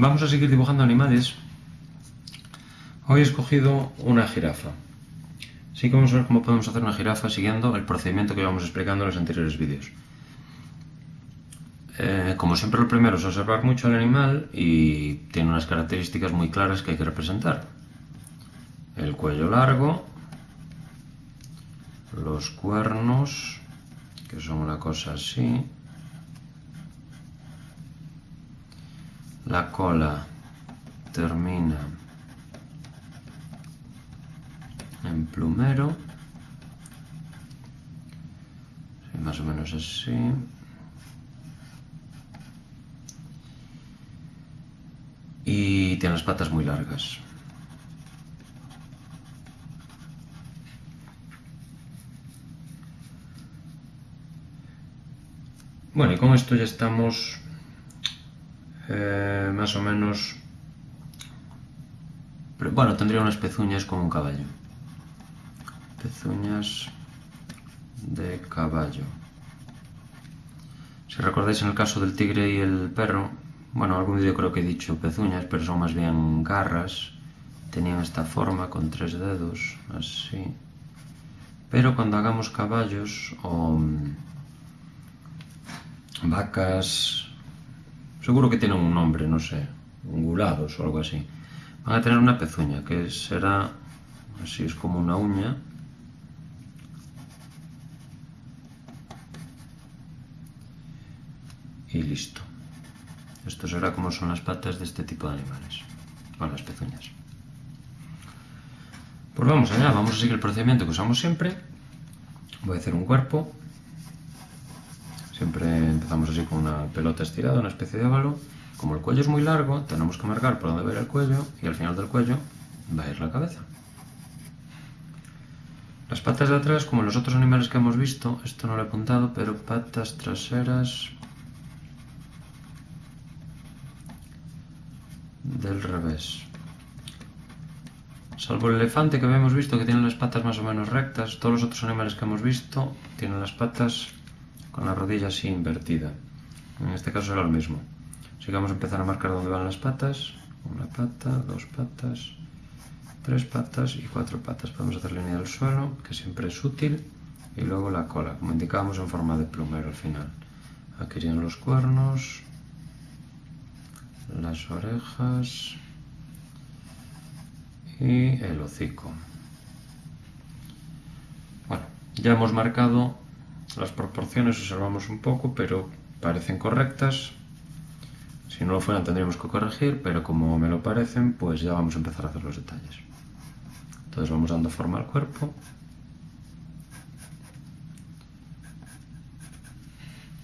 Vamos a seguir dibujando animales. Hoy he escogido una jirafa. Así que vamos a ver cómo podemos hacer una jirafa siguiendo el procedimiento que íbamos explicando en los anteriores vídeos. Eh, como siempre lo primero es observar mucho al animal y tiene unas características muy claras que hay que representar. El cuello largo, los cuernos, que son una cosa así, la cola termina en plumero, más o menos así. Y tiene las patas muy largas. Bueno, y con esto ya estamos eh, máis ou menos pero, bueno, tendría unas pezuñas como un caballo. Pezuñas de caballo. Si recordáis en el caso del tigre y el perro bueno, algún vídeo creo que he dicho pezuñas pero son más bien garras. Tenían esta forma con tres dedos así. Pero cuando hagamos caballos o mm, vacas Seguro que tienen un nombre, no sé, ungulados o algo así. Van a tener una pezuña, que será, así es como una uña. Y listo. Esto será como son las patas de este tipo de animales, con las pezuñas. Pues vamos allá, vamos a seguir el procedimiento que usamos siempre. Voy a hacer un cuerpo Siempre empezamos así con una pelota estirada, una especie de óvalo. Como el cuello es muy largo, tenemos que marcar por dónde va a ir el cuello y al final del cuello va a ir la cabeza. Las patas de atrás, como los otros animales que hemos visto, esto no lo he apuntado, pero patas traseras del revés. Salvo el elefante que habíamos visto que tiene las patas más o menos rectas, todos los otros animales que hemos visto tienen las patas con la rodilla así invertida. En este caso será lo mismo. Así que vamos a empezar a marcar dónde van las patas. Una pata, dos patas, tres patas y cuatro patas. Podemos hacer línea del suelo, que siempre es útil. Y luego la cola, como indicábamos en forma de plumero al final. Aquí irían los cuernos, las orejas y el hocico. Bueno, ya hemos marcado las proporciones observamos un poco, pero parecen correctas. Si no lo fueran tendríamos que corregir, pero como me lo parecen, pues ya vamos a empezar a hacer los detalles. Entonces vamos dando forma al cuerpo.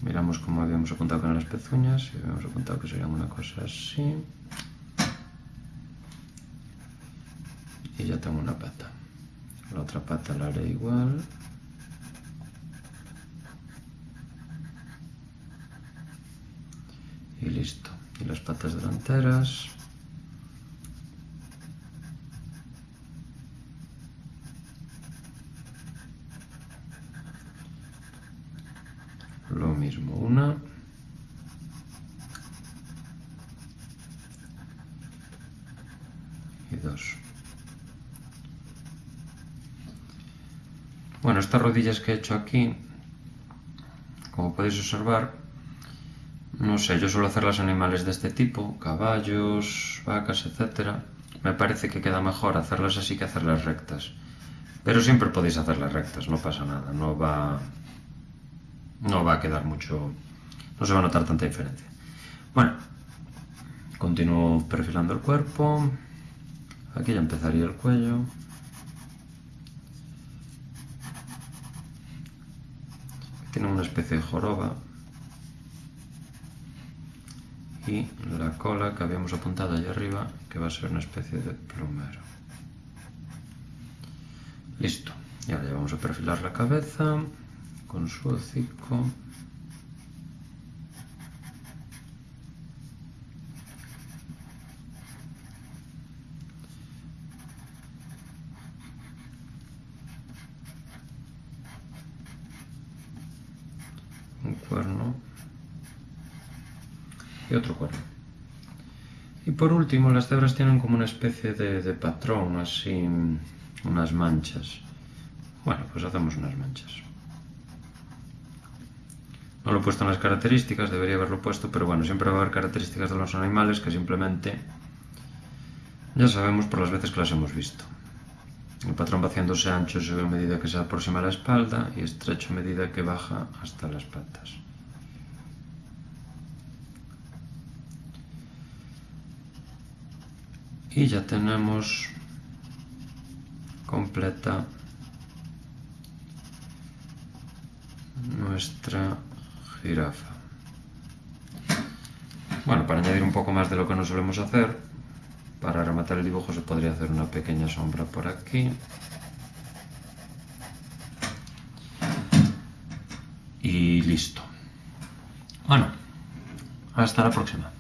Miramos como habíamos apuntado con las pezuñas y habíamos apuntado que serían una cosa así. Y ya tengo una pata. La otra pata la haré igual. y Y las patas delanteras. Lo mismo, una. Y dos. Bueno, estas rodillas que he hecho aquí, como podéis observar, no sé, yo suelo hacer las animales de este tipo, caballos, vacas, etc. Me parece que queda mejor hacerlas así que hacerlas rectas. Pero siempre podéis hacerlas rectas, no pasa nada, no va, no va a quedar mucho, no se va a notar tanta diferencia. Bueno, continúo perfilando el cuerpo, aquí ya empezaría el cuello. Tiene una especie de joroba, y la cola que habíamos apuntado allá arriba que va a ser una especie de plumero. Listo y ahora ya vamos a perfilar la cabeza con su hocico y otro cuerno. Y por último, las cebras tienen como una especie de, de patrón, así, unas manchas. Bueno, pues hacemos unas manchas. No lo he puesto en las características, debería haberlo puesto, pero bueno, siempre va a haber características de los animales que simplemente ya sabemos por las veces que las hemos visto. El patrón va haciéndose ancho a medida que se aproxima a la espalda y estrecho a medida que baja hasta las patas. Y ya tenemos completa nuestra jirafa. Bueno, para añadir un poco más de lo que no solemos hacer, para rematar el dibujo se podría hacer una pequeña sombra por aquí. Y listo. Bueno, hasta la próxima.